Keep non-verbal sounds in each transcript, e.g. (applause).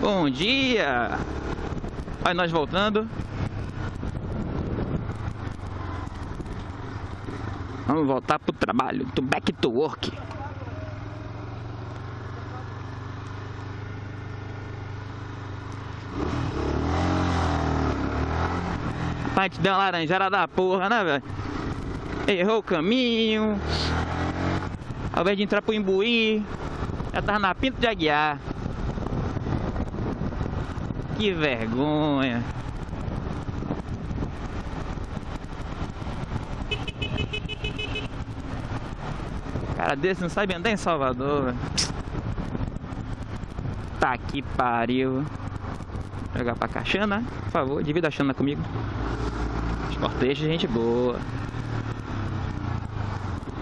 Bom dia! Aí nós voltando. Vamos voltar pro trabalho, to back to work. Rapaz, te deu uma laranjada da porra, né, velho? Errou o caminho. Ao invés de entrar pro Imbuí, já tava na Pinto de Aguiar. Que vergonha. Cara desse não sabe andar em Salvador. Tá que pariu. Jogar pra cá. Xana, por favor, divida a Xana comigo. Cortejo, gente boa.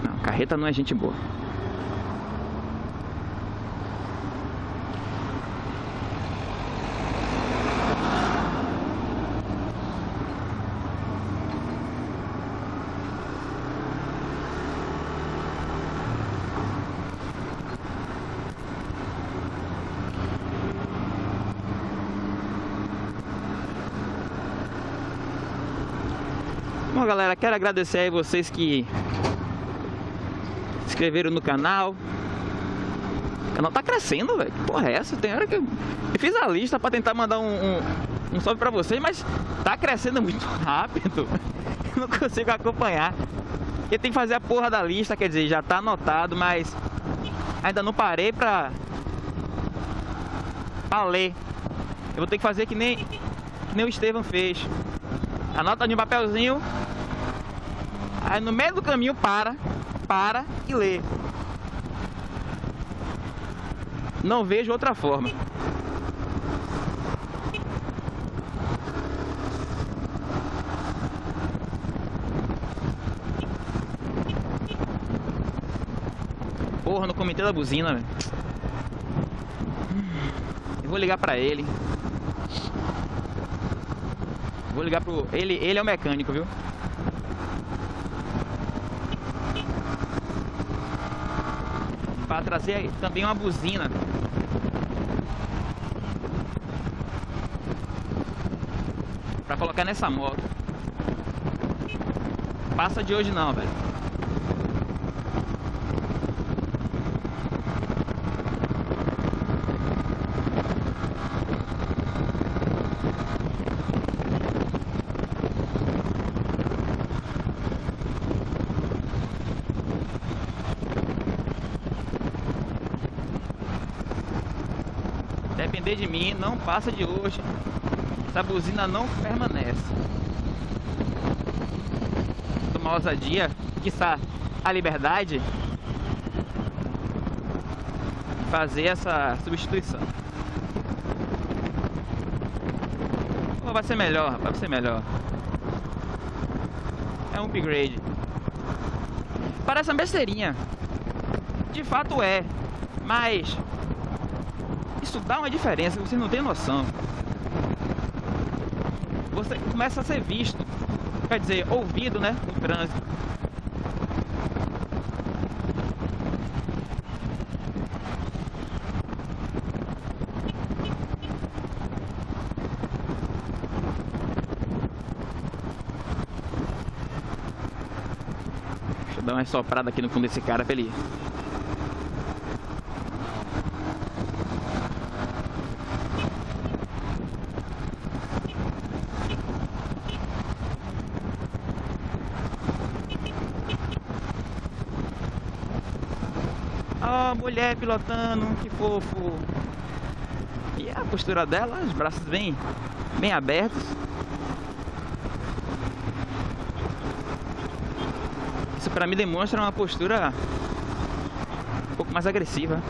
Não, carreta não é gente boa. Bom, galera, quero agradecer aí vocês que se inscreveram no canal. O canal tá crescendo, velho. Porra é essa? Tem hora que eu, eu fiz a lista pra tentar mandar um, um, um salve pra vocês, mas tá crescendo muito (laughs) rápido. Não consigo acompanhar. Eu tenho que fazer a porra da lista, quer dizer, já tá anotado, mas ainda não parei pra, pra ler. Eu vou ter que fazer que nem, que nem o Estevam fez. Anota no papelzinho. Aí no meio do caminho para, para e lê. Não vejo outra forma. Porra, no comitê da buzina, velho. Vou ligar pra ele. Vou ligar pro... Ele, ele é o mecânico, viu? Para trazer também uma buzina. Pra colocar nessa moto. Passa de hoje não, velho. De mim, não passa de hoje. Essa buzina não permanece. Tomar ousadia, quiçá a liberdade, fazer essa substituição. Oh, vai ser melhor, vai ser melhor. É um upgrade. Parece uma besteirinha. De fato é. Mas isso dá uma diferença, você não tem noção. Você começa a ser visto, quer dizer, ouvido, né, no trânsito. Deixa eu dar uma soprada aqui no fundo desse cara pra ele Oh, mulher pilotando, que fofo. E a postura dela, os braços bem, bem abertos. Isso para mim demonstra uma postura um pouco mais agressiva.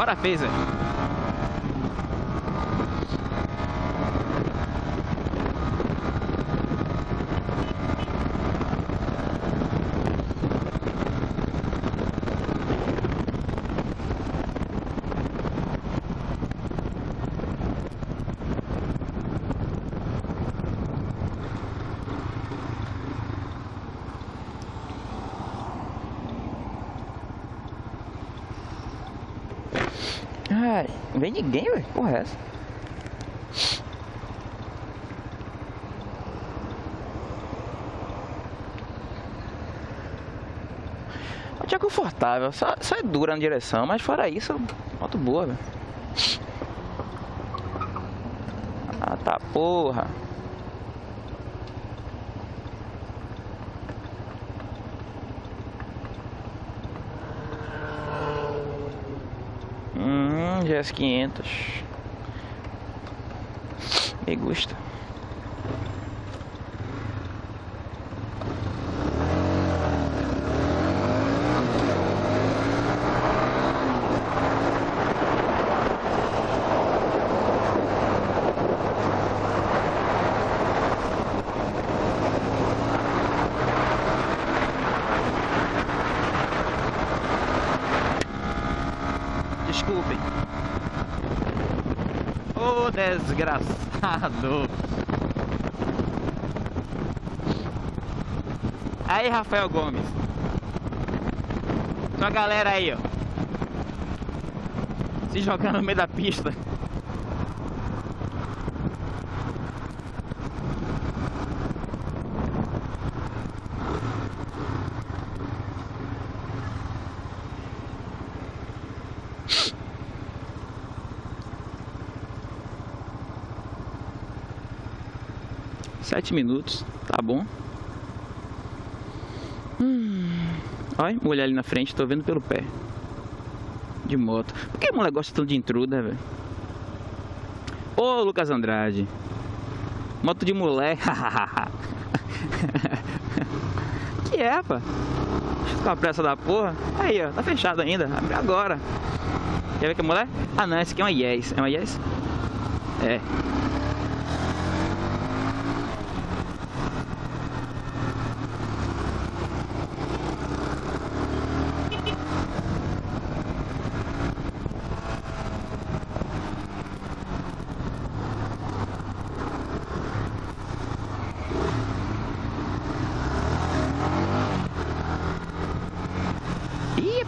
Bora, Phaser. Ai, não vem ninguém, velho. Porra, é essa? Moto é confortável, só, só é dura na direção, mas fora isso, moto boa, velho. Ah, tá porra. Hum, GS 500 Me gusta Ô oh, desgraçado. Aí, Rafael Gomes. Sua galera aí, ó. Se jogando no meio da pista. Sete minutos, tá bom. Hum. Olha, mulher ali na frente, tô vendo pelo pé. De moto. Por que a mulher gosta tanto de intruda, velho? Ô, Lucas Andrade. Moto de mulher. (laughs) que é, rapaz? Com a pressa da porra. Aí, ó, tá fechado ainda. Abre agora. Quer ver que é mulher? Ah, não, esse aqui é uma Yes. É uma Yes? É.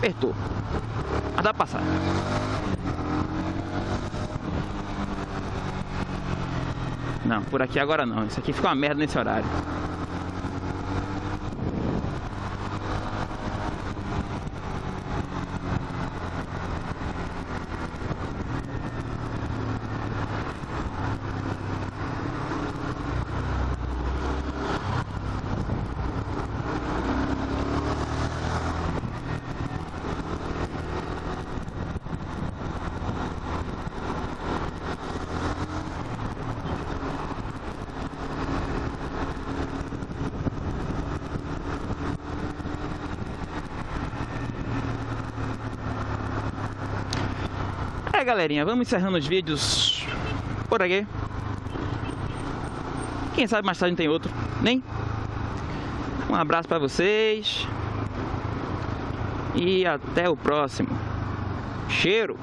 apertou. Mas dá pra passar. Não, por aqui agora não. Isso aqui fica uma merda nesse horário. É galerinha, vamos encerrando os vídeos por aqui Quem sabe mais tarde tem outro, nem? Um abraço pra vocês E até o próximo Cheiro!